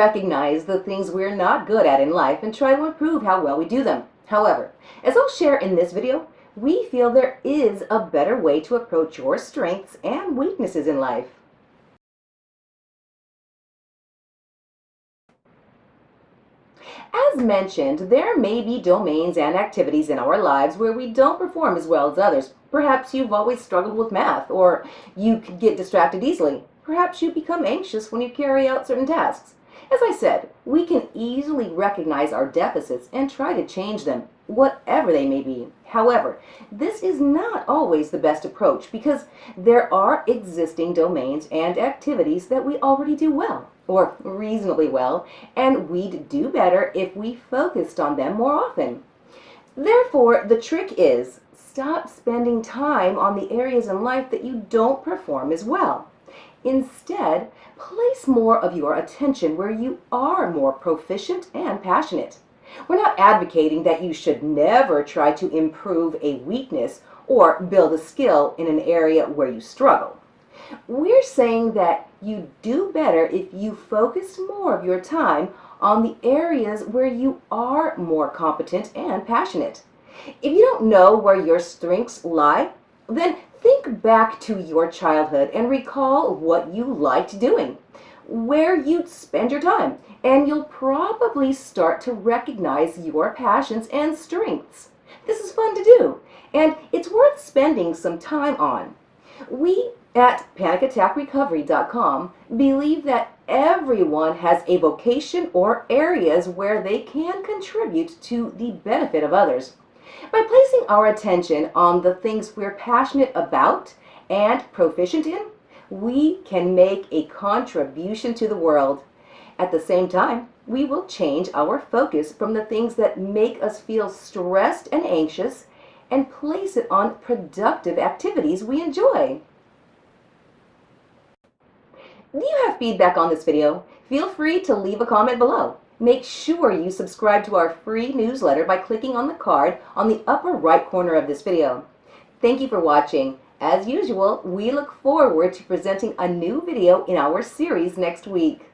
recognize the things we're not good at in life and try to improve how well we do them. However, as I'll share in this video, we feel there is a better way to approach your strengths and weaknesses in life. As mentioned, there may be domains and activities in our lives where we don't perform as well as others. Perhaps you've always struggled with math, or you get distracted easily. Perhaps you become anxious when you carry out certain tasks. As I said, we can easily recognize our deficits and try to change them, whatever they may be. However, this is not always the best approach because there are existing domains and activities that we already do well, or reasonably well, and we'd do better if we focused on them more often. Therefore, the trick is stop spending time on the areas in life that you don't perform as well. Instead, place more of your attention where you are more proficient and passionate. We're not advocating that you should never try to improve a weakness or build a skill in an area where you struggle. We're saying that you do better if you focus more of your time on the areas where you are more competent and passionate. If you don't know where your strengths lie, then think back to your childhood and recall what you liked doing, where you'd spend your time, and you'll probably start to recognize your passions and strengths. This is fun to do, and it's worth spending some time on. We at panicattackrecovery.com believe that everyone has a vocation or areas where they can contribute to the benefit of others. By placing our attention on the things we're passionate about and proficient in, we can make a contribution to the world. At the same time, we will change our focus from the things that make us feel stressed and anxious and place it on productive activities we enjoy. Do you have feedback on this video? Feel free to leave a comment below. Make sure you subscribe to our free newsletter by clicking on the card on the upper right corner of this video. Thank you for watching. As usual, we look forward to presenting a new video in our series next week.